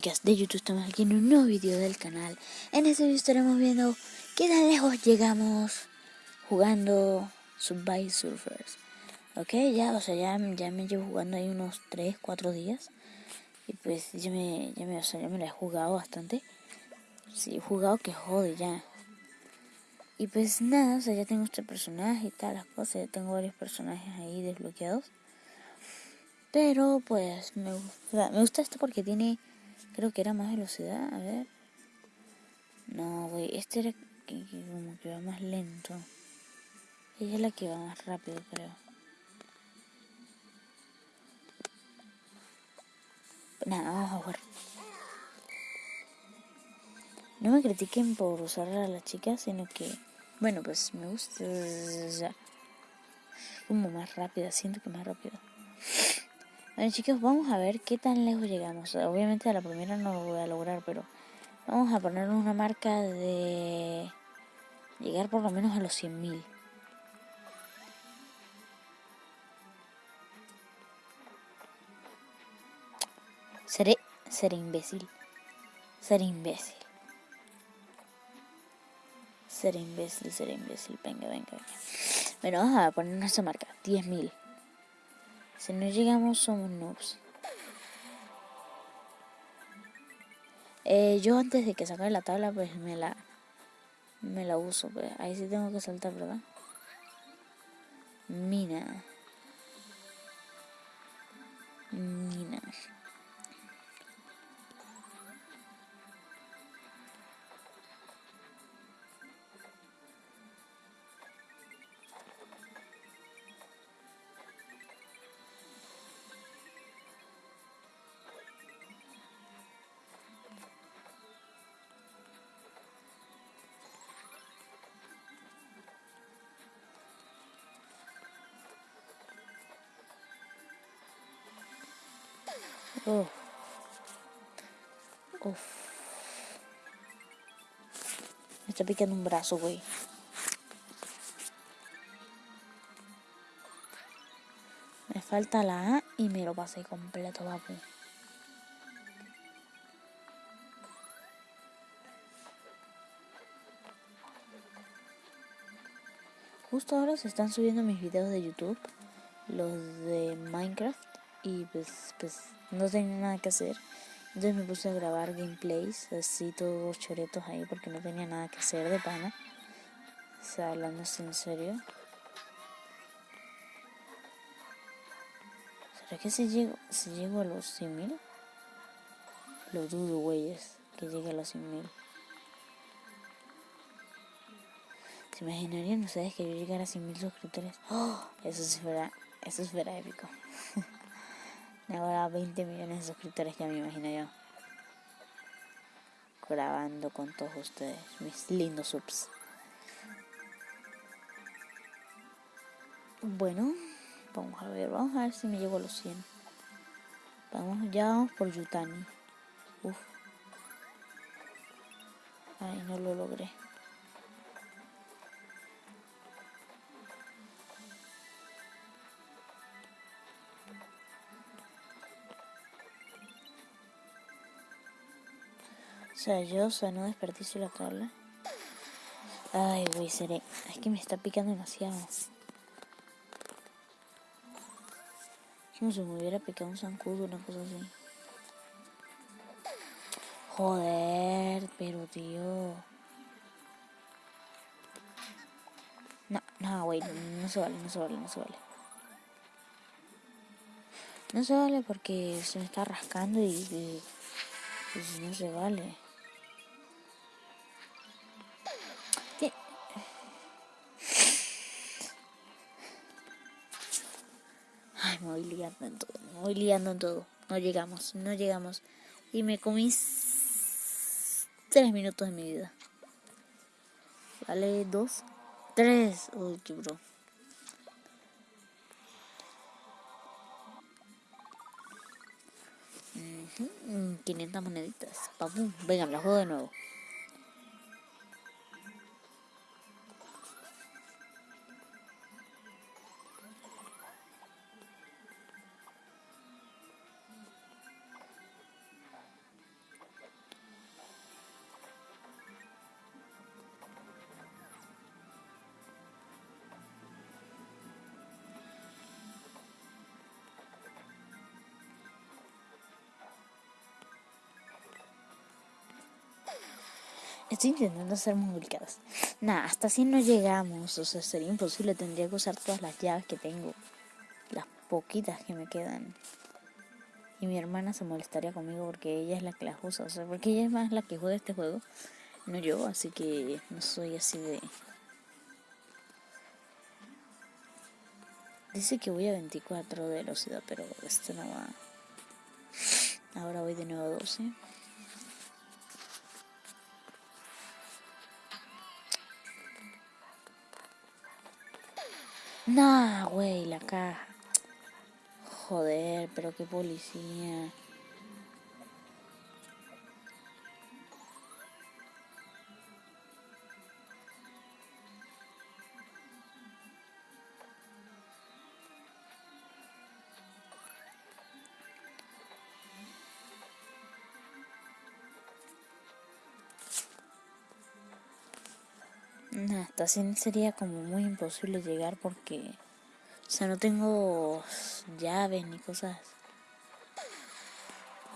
De YouTube, estamos aquí en un nuevo video del canal. En este video estaremos viendo qué tan lejos llegamos jugando Subway Surfers. Ok, ya, o sea, ya, ya me llevo jugando ahí unos 3, 4 días. Y pues ya me, ya me, o sea, ya me la he jugado bastante. Sí, he jugado que jode ya. Y pues nada, o sea, ya tengo este personaje y tal, las cosas. Ya tengo varios personajes ahí desbloqueados. Pero pues me gusta, me gusta esto porque tiene Creo que era más velocidad, a ver. No, güey, este era que, como que va más lento. Ella es la que va más rápido, creo. Nada, vamos a jugar. No me critiquen por usar a la chica, sino que, bueno, pues me gusta. Como más rápida, siento que más rápida. Bueno chicos, vamos a ver qué tan lejos llegamos. Obviamente a la primera no lo voy a lograr, pero vamos a poner una marca de llegar por lo menos a los 100.000. Seré, seré imbécil. Seré imbécil. Seré imbécil, seré imbécil. Venga, venga, venga. Bueno, vamos a poner nuestra marca. 10.000. Si no llegamos somos noobs. Eh, yo antes de que saque la tabla pues me la me la uso. Pues. Ahí sí tengo que saltar, ¿verdad? Mina. Mina. Uf. Me está picando un brazo, güey. Me falta la A y me lo pasé completo, papu. Justo ahora se están subiendo mis videos de YouTube, los de Minecraft, y pues, pues no tenía nada que hacer. Entonces me puse a grabar gameplays, así todos choretos ahí, porque no tenía nada que hacer de pana. O sea, hablando en serio. ¿Será que si llego, si llego a los 100.000? Lo dudo, güeyes, que llegue a los 100.000. ¿Se imaginarían ustedes que yo llegara a 100.000 suscriptores? ¡Oh! Eso, sí fuera, eso fuera épico. Ahora 20 millones de suscriptores, ya me imagino yo. Grabando con todos ustedes, mis lindos subs. Bueno, vamos a ver, vamos a ver si me llego a los 100. Vamos, ya vamos por Yutani. Uf. Ay, no lo logré. Sea, yo, o sea, no desperdicio la tabla. Ay, güey, seré. Es que me está picando demasiado. Como si me hubiera picado un zancudo, una cosa así. Joder, pero tío. No, no, güey, no se vale, no se vale, no se vale. No se vale porque se me está rascando y, y pues no se vale. Voy liando en todo, me todo. No llegamos, no llegamos. Y me comí tres minutos de mi vida. Vale, dos, tres. Uy, bro. Uh 500 moneditas. Papum. Venga, la juego de nuevo. Estoy intentando ser muy ubicadas. Nada, hasta así no llegamos. O sea, sería imposible. Tendría que usar todas las llaves que tengo. Las poquitas que me quedan. Y mi hermana se molestaría conmigo porque ella es la que las usa. O sea, porque ella es más la que juega este juego. No yo, así que no soy así de... Dice que voy a 24 de velocidad, pero esto no va... Ahora voy de nuevo a 12. Nah, güey, la caja. Joder, pero qué policía. Hasta así sería como muy imposible llegar porque, o sea, no tengo llaves ni cosas.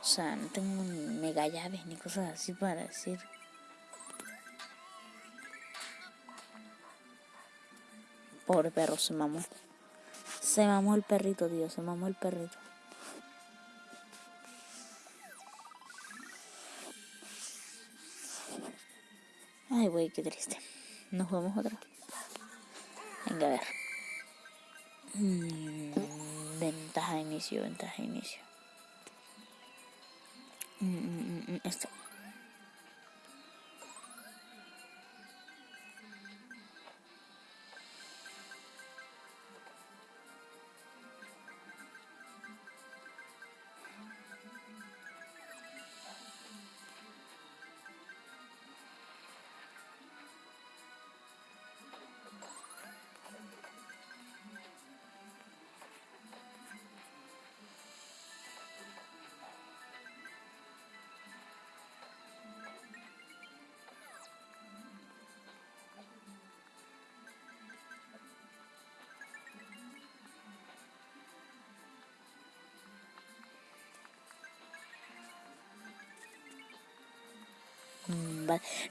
O sea, no tengo mega llaves ni cosas así para decir. Pobre perro, se mamó. Se mamó el perrito, tío, se mamó el perrito. Ay, güey, qué triste. Nos vemos otra. Venga, a ver. Mm, ventaja de inicio, ventaja de inicio. Mm, mm, esto.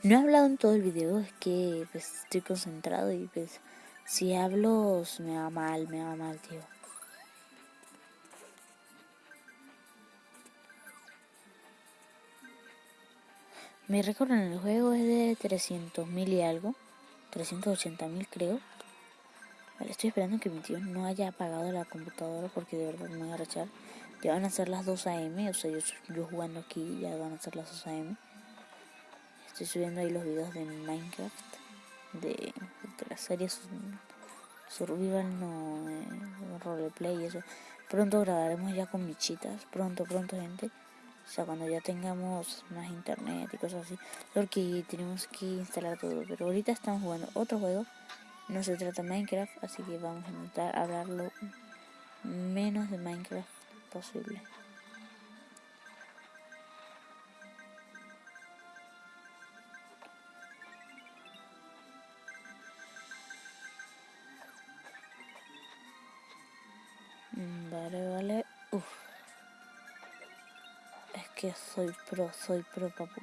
No he hablado en todo el video, es que pues, estoy concentrado y pues si hablo me va mal, me va mal, tío. Mi récord en el juego es de 300.000 y algo, 380.000 creo. Vale, estoy esperando que mi tío no haya apagado la computadora porque de verdad me voy a rechar. Ya van a ser las 2 am, o sea, yo, yo jugando aquí ya van a ser las 2 am. Estoy subiendo ahí los videos de Minecraft, de, las series Survival, no, eh, roleplay y eso. Pronto grabaremos ya con michitas, pronto, pronto, gente. O sea, cuando ya tengamos más internet y cosas así. Porque tenemos que instalar todo. Pero ahorita estamos jugando otro juego. No se trata de Minecraft, así que vamos a intentar hablarlo menos de Minecraft posible. Vale, vale. Uf. Es que soy pro, soy pro, papu.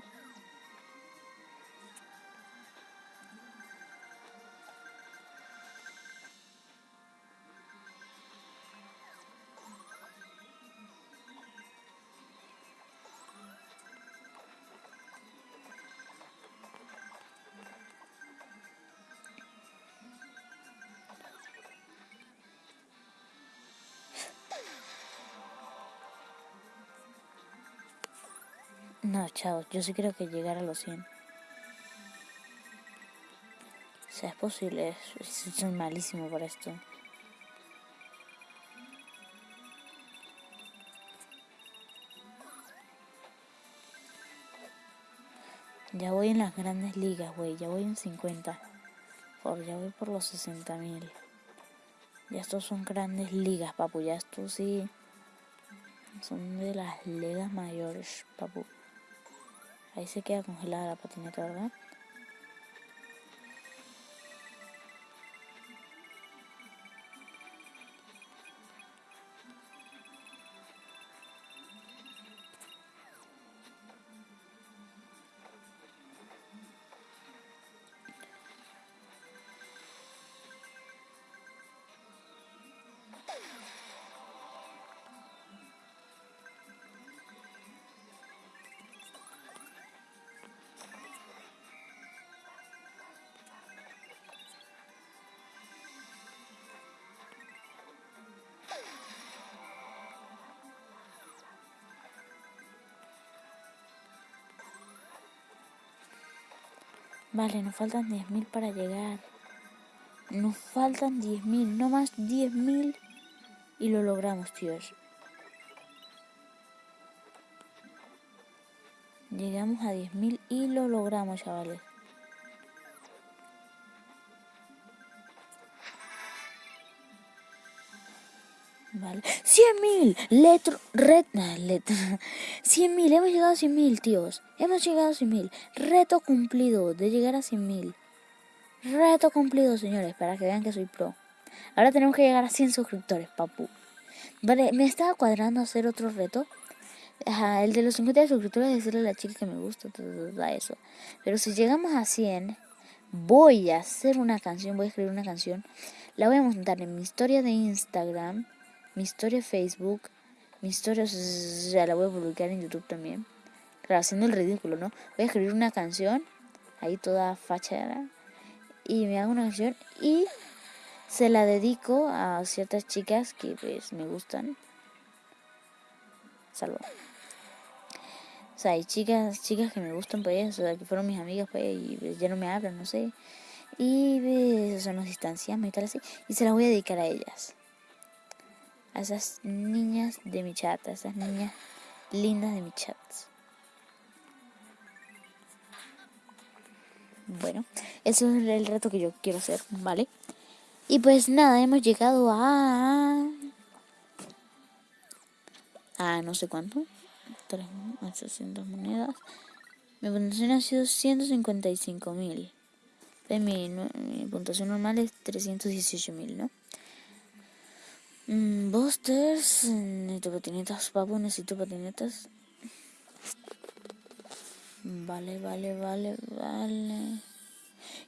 No, chavos, yo sí creo que llegar a los 100. O sea, es posible, soy malísimo para esto. Ya voy en las grandes ligas, güey. Ya voy en 50. Por, ya voy por los 60 mil. Ya estos son grandes ligas, papu. Ya estos sí. Son de las ligas mayores, papu. Ahí se queda congelada la patineta, ¿verdad? Vale, nos faltan 10.000 para llegar. Nos faltan 10.000, no más 10.000 y lo logramos, tíos. Llegamos a 10.000 y lo logramos, chavales. Vale. 100.000. Letro. Red. Letra. 100.000. Hemos llegado a 100.000, tíos. Hemos llegado a 100.000. Reto cumplido de llegar a 100.000. Reto cumplido, señores. Para que vean que soy pro. Ahora tenemos que llegar a 100 suscriptores, papu. Vale, me estaba cuadrando hacer otro reto. El de los 50 suscriptores, decirle a la chica que me gusta, eso. Pero si llegamos a 100, voy a hacer una canción, voy a escribir una canción. La voy a montar en mi historia de Instagram, mi historia Facebook, mi historia, ya la voy a publicar en YouTube también. Claro, haciendo el ridículo, ¿no? Voy a escribir una canción, ahí toda fachada, y me hago una canción y se la dedico a ciertas chicas que pues me gustan. Salvo. O sea, hay chicas, chicas que me gustan, pues, o sea, que fueron mis amigas, pues, y pues, ya no me hablan, no sé. Y pues, o sea, y tal así. Y se las voy a dedicar a ellas. A esas niñas de mi chat, a esas niñas lindas de mi chat. Bueno, eso es el reto que yo quiero hacer, ¿vale? Y pues nada, hemos llegado a... A no sé cuánto. 800 monedas. Mi puntuación ha sido 155 mil. Mi, mi, puntuación normal es 318 mil, ¿no? Mm, Busters, necesito patinetas, papu, necesito patinetas. Vale, vale, vale, vale.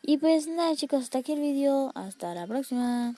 Y pues nada chicos, hasta aquí el vídeo. Hasta la próxima.